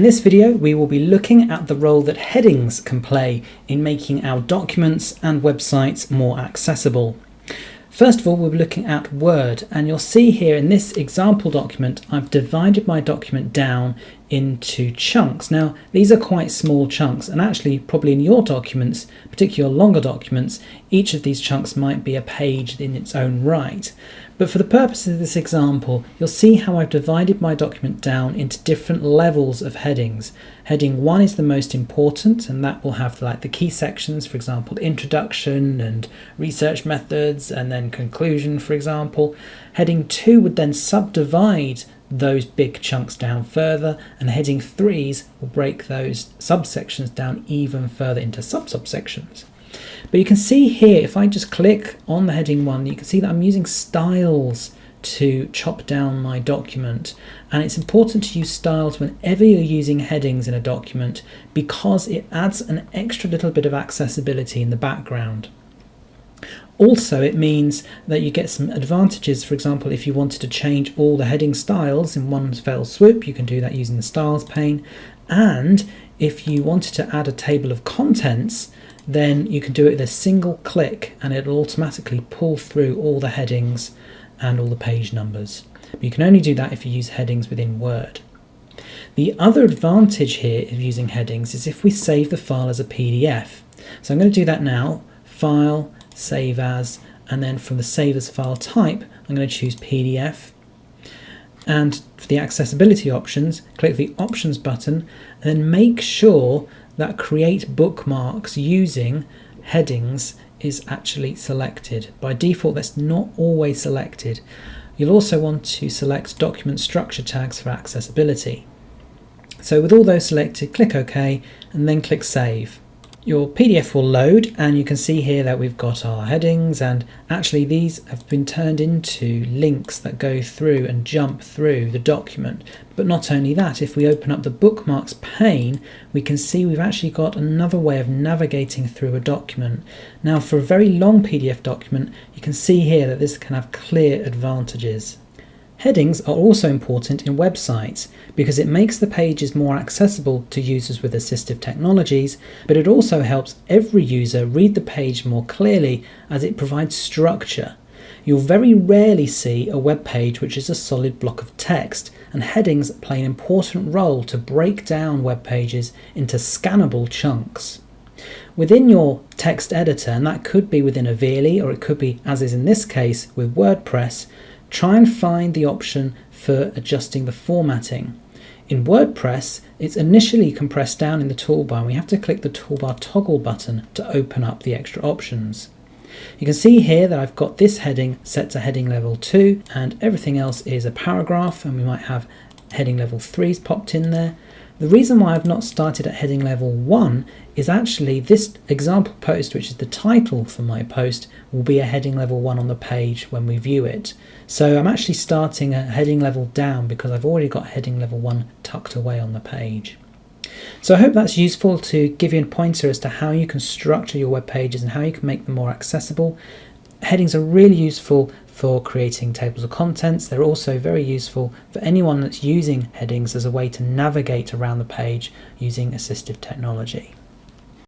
In this video, we will be looking at the role that headings can play in making our documents and websites more accessible. First of all, we'll be looking at Word, and you'll see here in this example document, I've divided my document down into chunks. Now, these are quite small chunks, and actually, probably in your documents, particularly your longer documents, each of these chunks might be a page in its own right. But for the purposes of this example, you'll see how I've divided my document down into different levels of headings. Heading 1 is the most important, and that will have like the key sections, for example, introduction and research methods, and then conclusion, for example. Heading 2 would then subdivide those big chunks down further, and heading 3s will break those subsections down even further into sub-subsections. But you can see here, if I just click on the heading one, you can see that I'm using styles to chop down my document. And it's important to use styles whenever you're using headings in a document because it adds an extra little bit of accessibility in the background. Also, it means that you get some advantages. For example, if you wanted to change all the heading styles in one fell swoop, you can do that using the styles pane. And if you wanted to add a table of contents, then you can do it with a single click and it'll automatically pull through all the headings and all the page numbers. But you can only do that if you use headings within Word. The other advantage here of using headings is if we save the file as a PDF. So I'm going to do that now, File, Save As, and then from the Save As file type, I'm going to choose PDF. And for the accessibility options, click the Options button, and then make sure that create bookmarks using headings is actually selected. By default, that's not always selected. You'll also want to select document structure tags for accessibility. So with all those selected, click OK and then click Save your PDF will load and you can see here that we've got our headings and actually these have been turned into links that go through and jump through the document. But not only that, if we open up the bookmarks pane, we can see we've actually got another way of navigating through a document. Now for a very long PDF document, you can see here that this can have clear advantages. Headings are also important in websites because it makes the pages more accessible to users with assistive technologies, but it also helps every user read the page more clearly as it provides structure. You'll very rarely see a web page which is a solid block of text, and headings play an important role to break down web pages into scannable chunks. Within your text editor, and that could be within a VLE or it could be, as is in this case, with WordPress, try and find the option for adjusting the formatting. In WordPress, it's initially compressed down in the toolbar we have to click the toolbar toggle button to open up the extra options. You can see here that I've got this heading set to heading level 2 and everything else is a paragraph and we might have heading level 3s popped in there. The reason why I've not started at heading level 1 is actually this example post, which is the title for my post, will be a heading level 1 on the page when we view it. So I'm actually starting a heading level down because I've already got heading level 1 tucked away on the page. So I hope that's useful to give you a pointer as to how you can structure your web pages and how you can make them more accessible. Headings are really useful for creating tables of contents. They're also very useful for anyone that's using headings as a way to navigate around the page using assistive technology.